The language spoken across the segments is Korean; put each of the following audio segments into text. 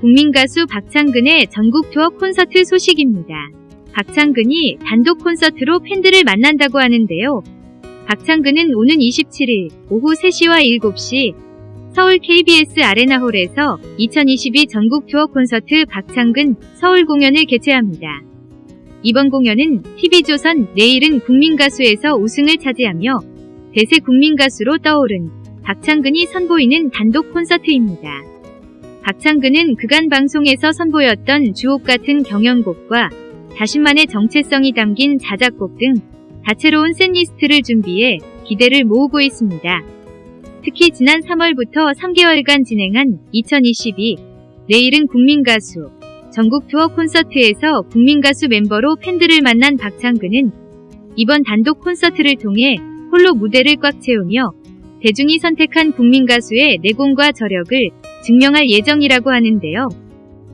국민가수 박창근의 전국 투어 콘서트 소식입니다. 박창근이 단독 콘서트로 팬들을 만난다고 하는데요. 박창근은 오는 27일 오후 3시와 7시 서울 KBS 아레나홀에서 2022 전국 투어 콘서트 박창근 서울 공연을 개최합니다. 이번 공연은 TV조선 내일은 국민가수에서 우승을 차지하며 대세 국민가수로 떠오른 박창근이 선보이는 단독 콘서트입니다. 박창근은 그간 방송에서 선보였던 주옥 같은 경연곡과 자신만의 정체성이 담긴 자작곡 등 다채로운 샌리스트를 준비해 기대를 모으고 있습니다. 특히 지난 3월부터 3개월간 진행한 2022 내일은 국민가수 전국 투어 콘서트에서 국민가수 멤버로 팬들을 만난 박창근은 이번 단독 콘서트를 통해 홀로 무대를 꽉 채우며 대중이 선택한 국민가수의 내공과 저력을 증명할 예정이라고 하는데요.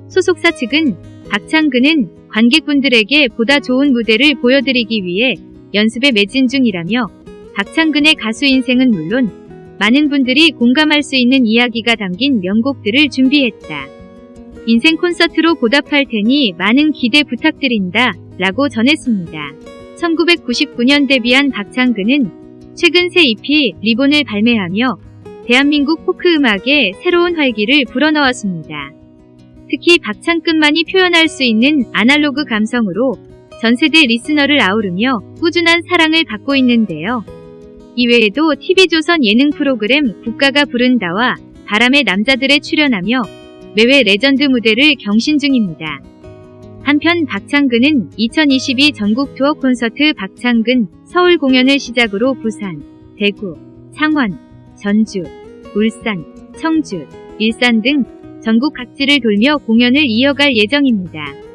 소속사 측은 박창근은 관객분들에게 보다 좋은 무대를 보여드리기 위해 연습에 매진 중이라며 박창근의 가수 인생은 물론 많은 분들이 공감할 수 있는 이야기가 담긴 명곡들을 준비했다. 인생 콘서트로 보답할 테니 많은 기대 부탁드린다 라고 전했습니다. 1999년 데뷔한 박창근은 최근 새 EP 리본을 발매하며 대한민국 포크 음악에 새로운 활기를 불어넣었습니다. 특히 박창근만이 표현할 수 있는 아날로그 감성으로 전세대 리스너를 아우르며 꾸준한 사랑을 받고 있는데요. 이외에도 TV조선 예능 프로그램 국가가 부른다와 바람의 남자들에 출연하며 매회 레전드 무대를 경신 중입니다. 한편 박창근은 2022 전국 투어 콘서트 박창근 서울 공연을 시작으로 부산, 대구, 창원, 전주, 울산, 청주, 일산 등 전국 각지를 돌며 공연을 이어갈 예정입니다.